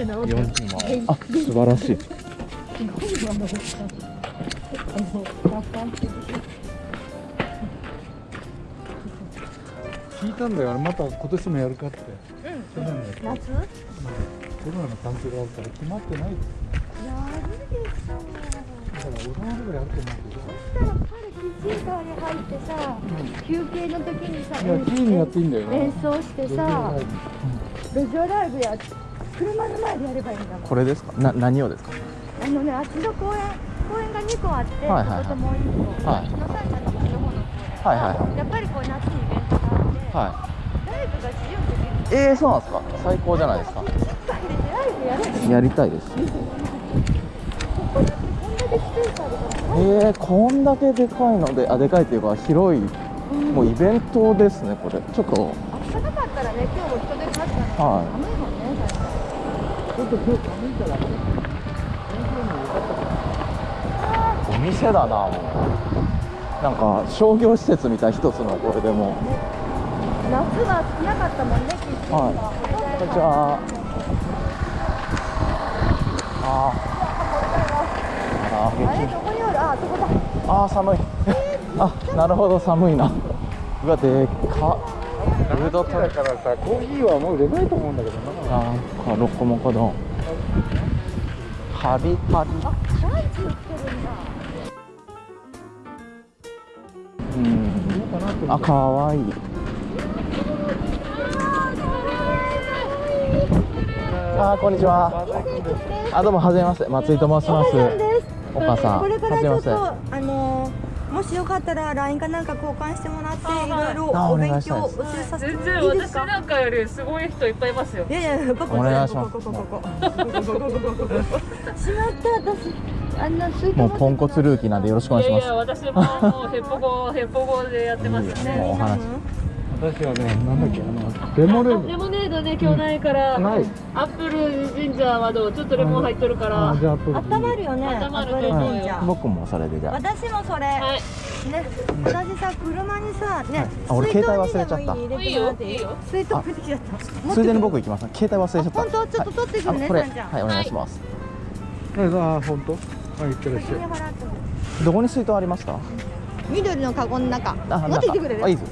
あ素晴らしい。聞いたんだよ、また今年もやるかって。うん、夏、うん、コロナの関係があるから決まってないだから俺のぐあると思うけど。チンカーに入ってさ、休憩の時にさ、演奏してさ、路上ライブやって。車の前でやればいいんだもん。これですか？な何をですか？あのねあっちの公園公園が2個あって、はいはいはい。ここともう1個、はい。野さんちゃんのこっちの方の公園はいはいはい。やっぱりこう夏にイベントがあって、はライブが自由にできるいえー、そうなんですか？最高じゃないですか。ライブやればいいやりたいです。えー、こんだけでかいのであでかいっていうか広いもうイベントですねこれ。ちょっと。あったかかったらね今日も人出数がね、はい寒いもんね確かちょっと今日寒いからねお店だなもう。なんか商業施設みたい一つのこれでも。に夏は少なかったもんねキッチンはい。こんにちは。あー。あーあれどこにある？あそこだ。あー寒い。あなるほど寒いな。うわでっか。フードだからさコーヒーはもう売れないと思うんだけどなあーロッコモコ丼ハリハリあランチ売ってるん。だうあかわいい。あーこんにちは。あどうもはじめまして。松井と申します。お母さんこれからちょっとはあのーもしよかったら LINE かなんか交換してもらってあい。ろいろあお勉お願いしたいです。強教えさせて全然私いいですかなんかよりすごい人いっぱいいますよ。いやいやここお願いします。ここここここここここここしまった。私あんなもうポンコツルーキーなんでよろしくお願いします。いやいや私ももうヘッポコヘッポコでやってますよもうねお話私はねなんだっけあのレモネーレモネードね今日ないから、ない。アップルジンジャーはどう？ちょっとレモン入っとるから。ドあじゃあ温まるよね温まると思うよ。アップルジンジャー。僕もそれでじゃ私もそれ、はい。ね、私さ車にさね、あ俺水筒携帯忘れちゃった。いい？よいいよ。水筒出てきちゃったあついでに僕行きます。携帯忘れちゃった。あ本当？ちょっと取ってくるねはいあこれ。さんちゃん。はいお願いします。ああ本当？あいってらっしゃい。どこに水筒ありますか？緑のカゴの中。あ持ってきてくれる？あいいで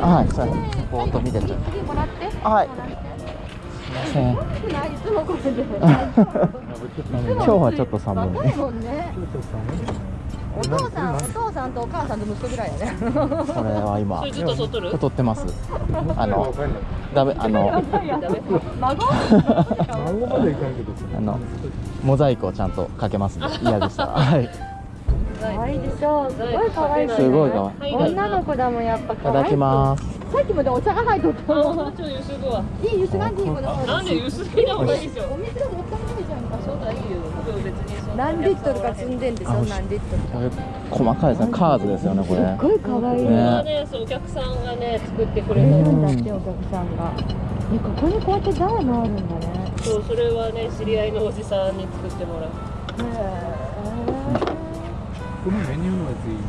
はいそうぼーっと見てちゃう次もらって。はいすいませんないいつもこれで今日はちょっと寒い若いもんねお父さんお父さんとお母さんと息子ぐらいやね。それは今それずっと撮っとる撮ってます。あのダメあのダメ孫孫までいかんけどさあのモザイクをちゃんとかけます。嫌でしたらはい可愛い。でしょすごい可愛い。すごい可愛い女の子だもんやっぱいただきますさっきまでお茶が入っとったあの。もうちょいゆすぐわいいゆすがんでいい子だなんでゆすぎな方がいいでしょお水がもったいないじゃんかそうだいいよ。僕別にそんな何リットルか積んでんでしょあ何リットルこれ細か。いですねカーズですよねこれすっごい可愛い。これねはねそうお客さんがね作ってくれたいるの。んだってお客さんがねここにこうやって台もあるん。だねそうそれはね知り合いのおじさんに作ってもらう。このメニューのやついいね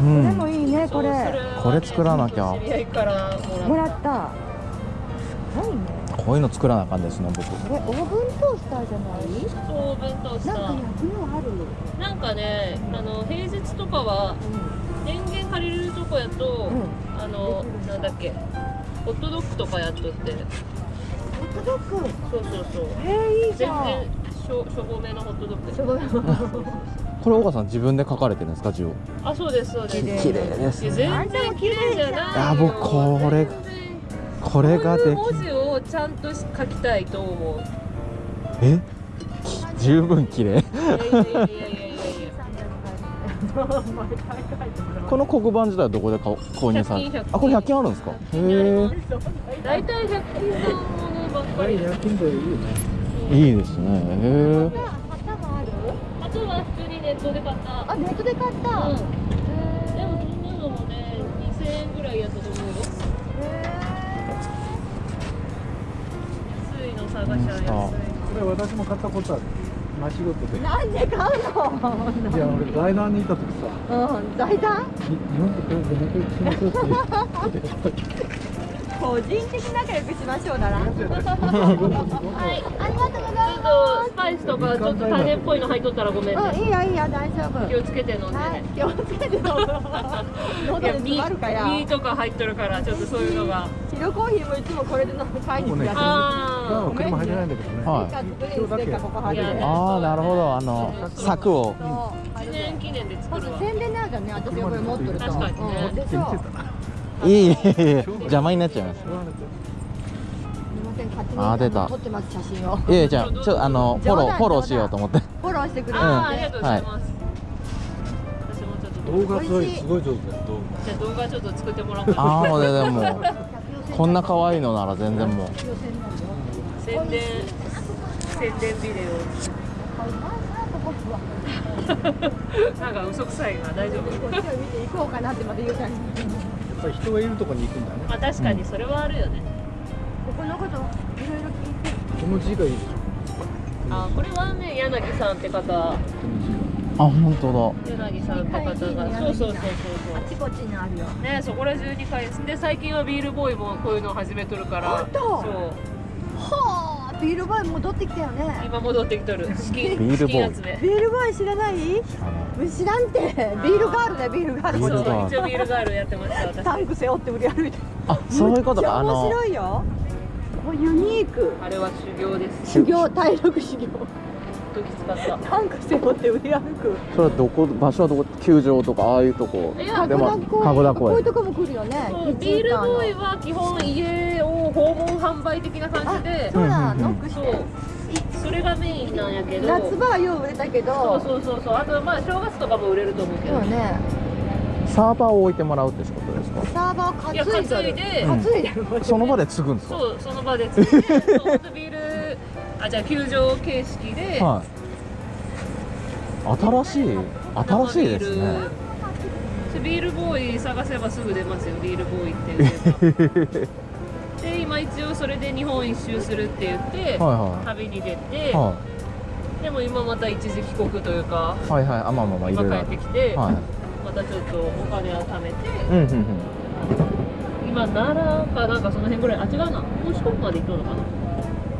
うん。でもいいねこれ。これ作らなきゃ。もらった。すごいね。こういうの作らなあかんですね僕。これオーブントースターじゃない？たそう弁当した。なんか焼きのある。なんかねあの平日とかは電源借りれるとこやと、うん。あのなんだっけホットドッグとかやっとって。ホットドッグ？そうそうそう。えー、いいじ全ゃん。然しょしょぼめのホットドッグ。しょぼい これ岡さん自分で書かれてるんですか字を？あそうですそうです。綺麗です全然綺麗じゃないよ。あ僕これこれができ文字をちゃんと書きたいと思う。え？き十分綺麗？この黒板自体はどこで購入され100均100均あこれ100均あるんですかへえ大体100均のものばっかり夜勤でいいよねいいですねへえットで買った。あネットで買った、うん。へトもね2000円ぐらいやったと思うよ。安いの探しゃ安い。これ私も買ったことある。間仕事で。いなんで買うの？や俺財団にいた時さ。うん財団？に日本とこれで仲良くしましょうって言って個人的に仲良くしましょうだな。はいありがとうございます。ちょっとスパイスとかちょっと種っぽいの入っとったらごめんね。うんいいよいいよ大丈夫。気をつけて飲んではいね気をつけてどうぞ喉でいやミ詰まるかやミとか入っとるからちょっとそういうのが。白コーヒーもいつもこれで飲む買いに行くやつ。あ入れないんだけどね。はい。ああなるほど。あの柵を。そう。あ貼る1年記念で作るわ。宣伝になんね私がこれ持ってると。確かにねいいいいいい邪魔になっちゃいます。みません勝手にあー出た。撮ってます写真を。いやいやじゃあちょっとあのフォローフォローしようと思って。フォローしてくれる。ああ、ん。でありがとうございます。私もちょっと動画、すごいすごい上手。だよ動じゃあ動画ちょっと作ってもらおうかな。ああもうねでもこんな可愛いのなら全然もう。宣伝、宣伝ビデオ。なんか嘘くさいな、大丈夫。こっちを見て行こうかなってまた言う感じ画やっぱり人がいるとこに行くんだねまあ確かにそれはあるよね。ここのこといろいろ聞いてこの字がいいでしょあ、これはね、柳さんって方、このあ本当柳さんって方が、そうそうそうそうあちこちにあるよ。ね、そこら中に返す。で、最近はビールボーイもこういうのを始めとるから。本当そう。はあビールボーイ戻ってきたよね。今戻ってきとる。資金、ビールボーイ。ビールボーイ知らない？知らん。って。ビールガールだよビールガール。そうビールガール。一応ビールガールやってました私。タンク背負って売り歩いてあそういうことか。あの白いよ。ユニーク。あれは修行です。修行体力修行時使った。タンク背負って売り歩く。それはどこ場所はどこ球場とかああいうとこ。いやでもこ籠田公園こういうとこも来るよね。ビールボーイは基本家を訪問販売的な感じで。そうだうんノックして。そう。それがメインなんやけど。夏場はよう売れたけど。そうそうそうそう。あとまあ正月とかも売れると思うけど。そうね。サーバーを置いてもらうってことですか？サーバー担いでる。担いで、その場で継ぐんですか？そうその場で作ってそうほんとビールあじゃあ球場形式で、はい。新しい新しいですね。生ビールボーイ探せばすぐ出ますよ。ビールボーイって で今一応それで日本一周するって言って、は旅に出いて、はでも今また一時帰国というかいはいはい。あまあまあまあいろいろ。今帰ってきて、はい。またちょっとお金を貯めて、うんうんうん。今奈良かなんかその辺ぐらいあ違うな。もう四国まで行っとるのかな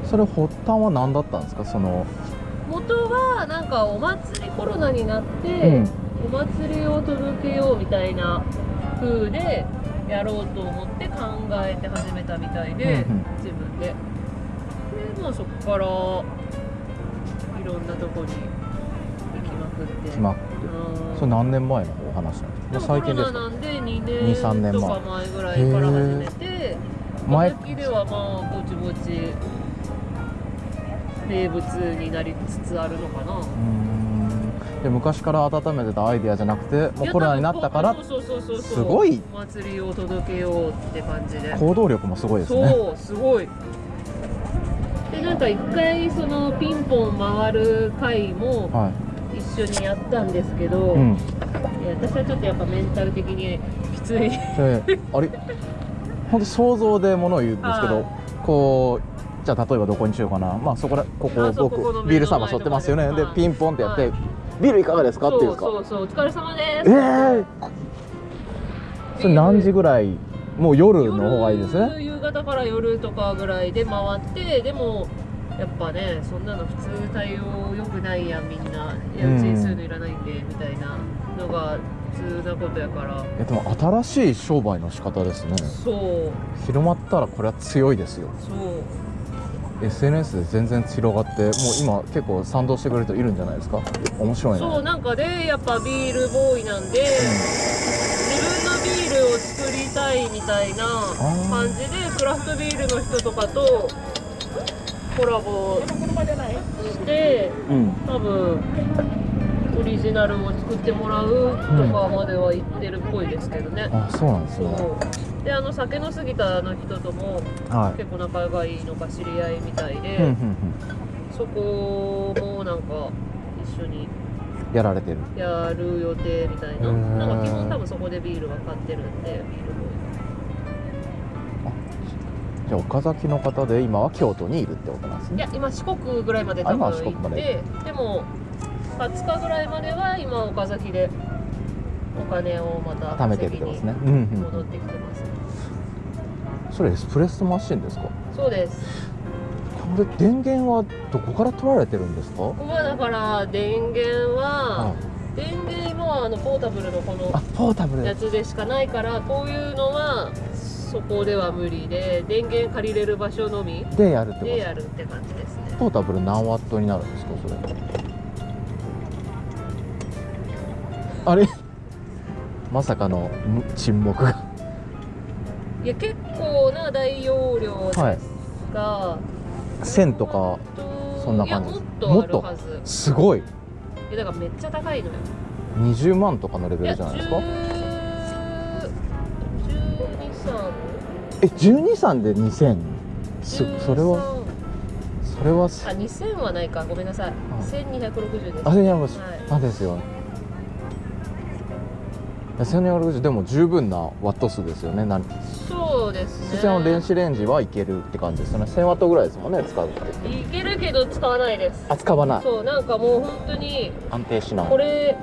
それ発端は何だったんですか？その元はなんかお祭りコロナになって、うん。お祭りを届けようみたいな風でやろうと思って考えて始めたみたいで、うんうん。自分で。でまあそこからいろんなとこに行きまくって。決まって。うん。それ何年前のお話なんですか？最近ですか？コロナなんで2 2 3年とか前ぐらいから始めて前時ではまあぼちぼち名物になりつつあるのかな。で昔から温めてたアイデアじゃなくてもうコロナになったからすごい。お祭りを届けようって感じで。行動力もすごいですね。そうすごい。でなんか一回そのピンポン回る回もは一緒にやったんですけど、い、うん、私はちょっとやっぱメンタル的にきつい。であれ？本当想像でものを言うんですけど、はい。こうじゃあ例えばどこにしようかな。まあそこらここ僕ビールサーバー背負ってますよね。で。でピンポンってやって、はビールいかがですか？っていうか。そうそうそうお疲れ様です。ええー、それ何時ぐらい？もう夜の方がいいですね。夜夕方から夜とかぐらいで回ってでもやっぱねそんなの普通対応良くないやんみんな。いやうちにそういうのいらないんでみたいなのが普通なことやから。えでも新しい商売の仕方ですね。そう。広まったらこれは強いですよ。そう SNS で全然広がってもう今結構賛同してくれる人いるんじゃないですか？面白いね。そうなんかでやっぱビールボーイなんで、自分のビールを作りたいみたいな感じでクラフトビールの人とかとコラボしてうん。多分オリジナルを作ってもらうとかまでは言ってるっぽいですけどね、あそうなんですねであの酒の杉田の人ともはい。結構仲がいいのか知り合いみたいで、うんうんそこもなんか一緒にやられてる。やる予定みたいな。なんか基本多分そこでビールは買ってるんでビールボじゃあ岡崎の方で今は京都にいるってことなんですね。いや今四国ぐらいまで多分行ってでも20日ぐらいまでは今岡崎でお金をまた貯めてるってことですね。稼ぎにうんうん。戻ってきてます、それエスプレッソマシンですか？そうです。これ電源はどこから取られてるんですか？ここはだから電源はあ電源今はあのポータブルのこのあポータブル。やつでしかないからこういうのはそこでは無理で電源借りれる場所のみでやるってでやるって感じですね。ポータブル何ワットになるんですかそれ？あれ？まさかのむ沈黙が。いや結構な大容量ですが、1000とかとそんな感じ。もっとあるはず。すごい。いやだからめっちゃ高いのよ。20万とかのレベルじゃないですか？10 12、3え123で2000すそれは？それは？あ2000はないか。ごめんなさい。1260です。あいやもうはい。あですよ。いや1260でも十分なワット数ですよね。何そうですね。そちらの電子レンジはいけるって感じですよね。1000ワットぐらいですもんね使うって。いけるけど使わないです。あ使わない。そうなんかもう本当に安定しない。これ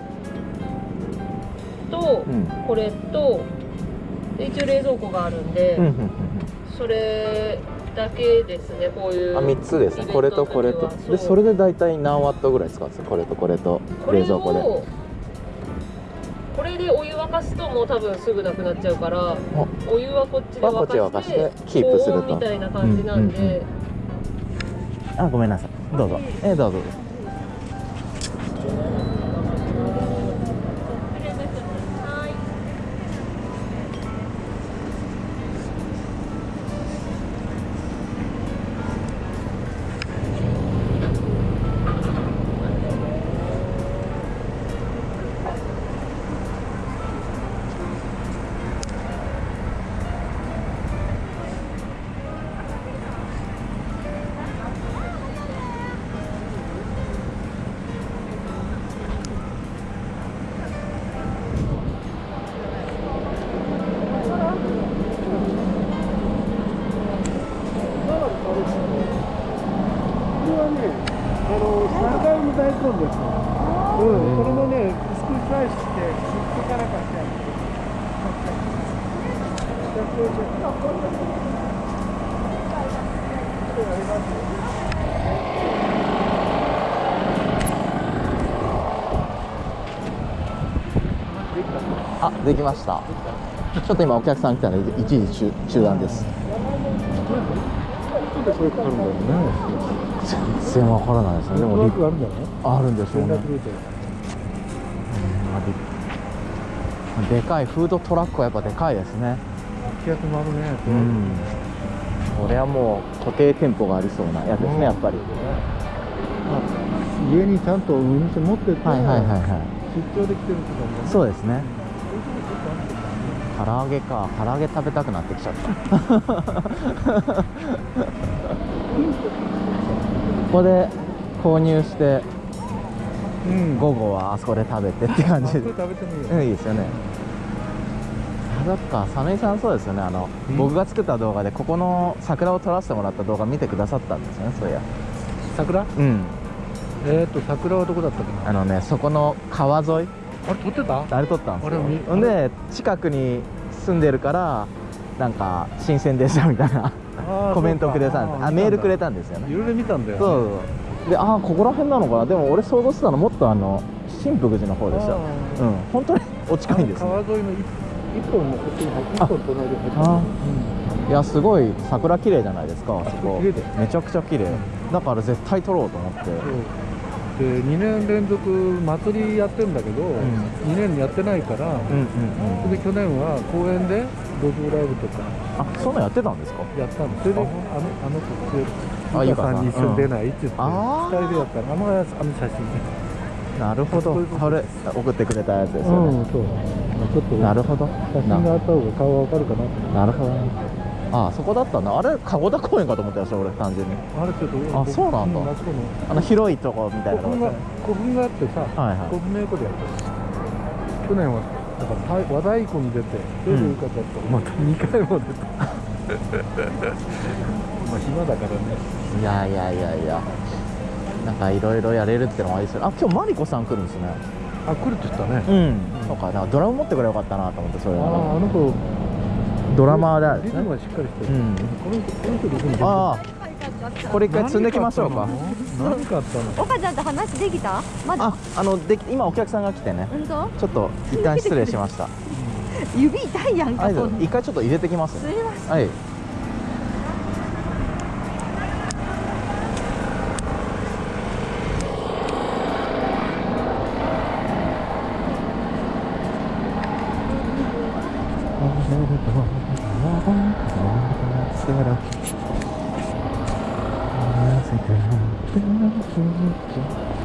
とうん。これとで一応冷蔵庫があるんで、うんうんうんそれだけですねこういうあ3つですね。これとこれと。でそれでで大体何ワットぐらい使うんですか？これとこれと。冷蔵庫で。これをこれでお湯沸かすともう多分すぐなくなっちゃうからお湯はこっちで沸沸かしててキープすると。みたいな感じなんで、うんうんうんあごめんなさい。どうぞ。えーどうぞはねあの3回の大根です。うん、これもね、薄くスライスして、すっからかしてある。あできましたちょっと今お客さん来たので一時中中断ですなんでそれかかるんだろうね。全然わからないですね。でもトラッ立クがあるんじゃない？あるんでしょうねでかいフードトラックはやっぱでかいですね。気圧もあるね。うん。これはもう固定店舗がありそうな。やつですねやっぱり。あ家にちゃんとお店持ってて、はいはいはいはい。出張で来てる人だも。んね。そうですね。唐揚げか。唐揚げ食べたくなってきちゃった ここで購入してうん。午後はあそこで食べてって感じ。で食べてもいいよ。うんいいですよね。あそっか。サメイさんそうですよね。あの、うん。僕が作った動画でここの桜を撮らせてもらった動画見てくださったんですよねそういや。桜？うん。えっ、ー、と、桜はどこだったっけ？なあのねそこの川沿い。あれ、撮ってた？あれ撮ったんですよ。で近くに住んでるからなんか新鮮でしたみたいな。コメントくれたんで。あメールくれたたんですよね。いろいろ見たんだよ、ね。そうでああここら辺なのかな？でも俺想像してたのもっとあの新福寺の方でした。あうん。本当にお近いんですね。川沿いの一一本のこっちに一本隣に入って。いやすごい桜綺麗じゃないですかあそこ。めちゃくちゃ綺麗。だから絶対撮ろうと思って。で2年連続祭りやってるんだけど、ん。2年やってないから、うんうんうん。で去年は公園で路上ライブとか。あそんなんやってたんですか？やったの。それであ。のあの子ゆかさんに一緒に出ないって言って、あー。2人でやったの。あのあの写真。なるほど。これ送ってくれたやつですよね、そう。ちょっとなるほど。写真があった方が顔がわかるかななるほど。ねあそこだったんだ。あれ籠田公園かと思ったよ俺単純に。あれちょっとあそうなんだ。あの広いとこみたいな古墳が古墳があってさ、はいはい。古墳の横でやってる去年はだからた和太鼓に出てそれで受かったと、また2回も出た。まあ暇だからね。いやいやいやいや。なんかいろいろやれるってのもありですよあ今日マリコさん来るんですね。あ来るって言ったね、うん。そうかなんかドラム持ってくればよかったなと思ってそれあああの子ドラマーであねリズムがしっかりしてる、うん。この人この人リズムでああこれ一回積んできましょうか何かあったの？岡ちゃんと話できた？まだ？ああので今お客さんが来てね。本当？ちょっと一旦失礼しました。指痛いやんか一回ちょっと入れてきます。すねいません。はいすごい。